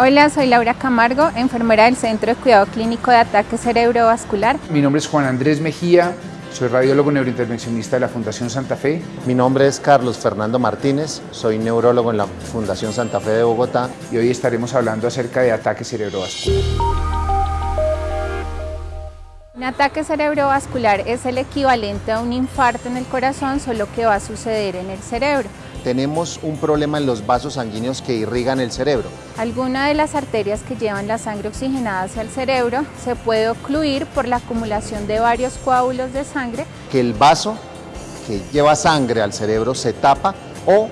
Hola, soy Laura Camargo, enfermera del Centro de Cuidado Clínico de Ataque Cerebrovascular. Mi nombre es Juan Andrés Mejía, soy radiólogo neurointervencionista de la Fundación Santa Fe. Mi nombre es Carlos Fernando Martínez, soy neurólogo en la Fundación Santa Fe de Bogotá. Y hoy estaremos hablando acerca de ataque cerebrovascular. Un ataque cerebrovascular es el equivalente a un infarto en el corazón, solo que va a suceder en el cerebro tenemos un problema en los vasos sanguíneos que irrigan el cerebro. Alguna de las arterias que llevan la sangre oxigenada hacia el cerebro se puede ocluir por la acumulación de varios coágulos de sangre. Que el vaso que lleva sangre al cerebro se tapa o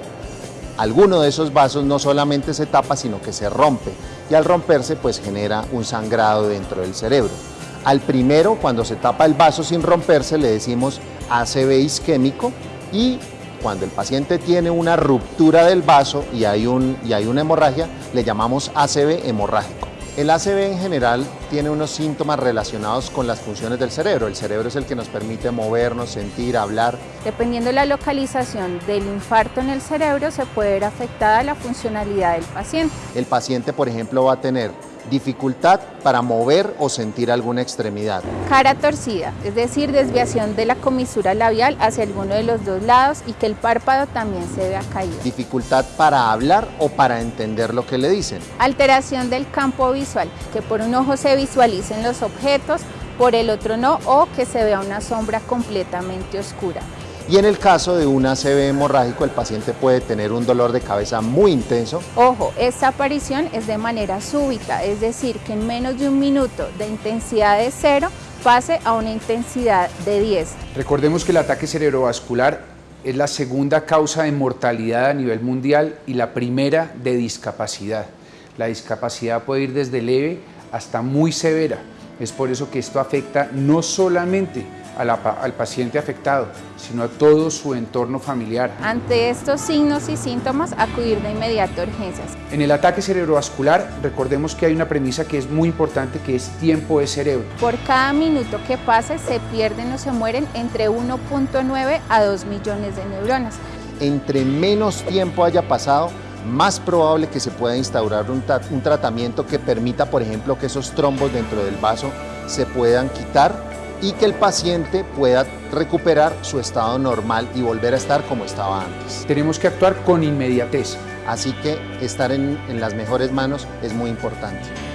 alguno de esos vasos no solamente se tapa, sino que se rompe y al romperse pues genera un sangrado dentro del cerebro. Al primero, cuando se tapa el vaso sin romperse, le decimos ACV isquémico y cuando el paciente tiene una ruptura del vaso y hay, un, y hay una hemorragia, le llamamos ACV hemorrágico. El ACV en general tiene unos síntomas relacionados con las funciones del cerebro. El cerebro es el que nos permite movernos, sentir, hablar. Dependiendo de la localización del infarto en el cerebro, se puede ver afectada la funcionalidad del paciente. El paciente, por ejemplo, va a tener dificultad para mover o sentir alguna extremidad. Cara torcida, es decir, desviación de la comisura labial hacia alguno de los dos lados y que el párpado también se vea caído. Dificultad para hablar o para entender lo que le dicen. Alteración del campo visual, que por un ojo se visualicen los objetos, por el otro no, o que se vea una sombra completamente oscura. Y en el caso de un ACV hemorrágico, el paciente puede tener un dolor de cabeza muy intenso. Ojo, esta aparición es de manera súbita, es decir, que en menos de un minuto de intensidad de cero pase a una intensidad de 10. Recordemos que el ataque cerebrovascular es la segunda causa de mortalidad a nivel mundial y la primera de discapacidad. La discapacidad puede ir desde leve hasta muy severa. Es por eso que esto afecta no solamente al paciente afectado, sino a todo su entorno familiar. Ante estos signos y síntomas, acudir de inmediato a urgencias. En el ataque cerebrovascular, recordemos que hay una premisa que es muy importante, que es tiempo de cerebro. Por cada minuto que pase, se pierden o se mueren entre 1.9 a 2 millones de neuronas. Entre menos tiempo haya pasado, más probable que se pueda instaurar un, un tratamiento que permita, por ejemplo, que esos trombos dentro del vaso se puedan quitar y que el paciente pueda recuperar su estado normal y volver a estar como estaba antes. Tenemos que actuar con inmediatez. Así que estar en, en las mejores manos es muy importante.